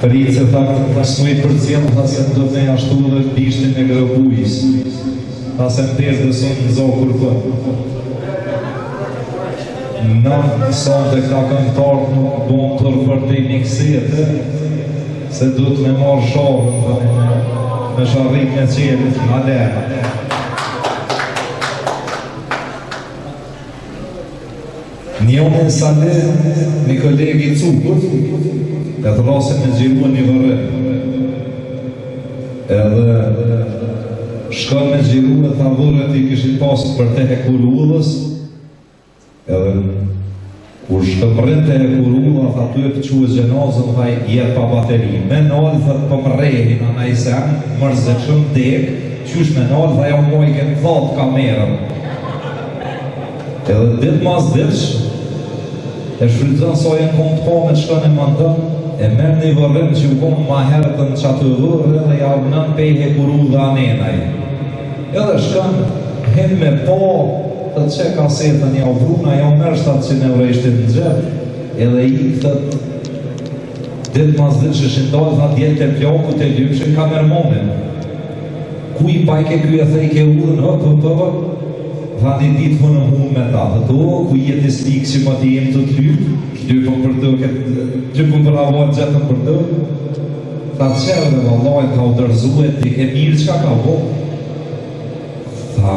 Ricefakt tashmë i përcjell Hasan Demaj ashtu edhe në bishtin e Grabujës. Hasan Pezde sonë nxokur për Nën sonte ka këngëtarë nuk bon turp për te miksete se duhet me marrë sharrën tani me me sharrit me qenë Alena. Njohin Salih, një koleg i Cukut, e thrrasin me xhiru një vorrim. Edhe shkon me xhiru e tha vorret i kishin pas për te hekurudhës, edhe kur shkon mrrin te hekurudha, tha tu e çu xhenazen, tha jet pa bateri. Me nalë, tha po m'rrehin, a naj sen, mërë zë qëm dek, qysh me nalë, tha ja majke n'thatë kamerën. Edhe dit mas ditsh e shfrytëzon sa e kom të pa me shkon e monton, e merr një vorrim që u kon ma herët n'çato vorre edhe ja vnon pej hekurudhe anenaj. Edhe shkon, hin me pa, thot çe kasetën jau pruna, jau merr shtatë qind euro i shtin n'xhep, edhe ik thot, Ditë mas ditësh ishin dalë tha djemt e plakut e lypshin kameramanin. Ku i pajke ky e thejke urën hop hop hop. Tha një ditë më në hunë me ta, dhe të o, ku je ti slikë që më të jemë të të lypë, dy për për të këtë, dy për për avon gjetën për të, tha qërë dhe valaj, tha u dërzu e ti, e mirë qka ka bo? Tha,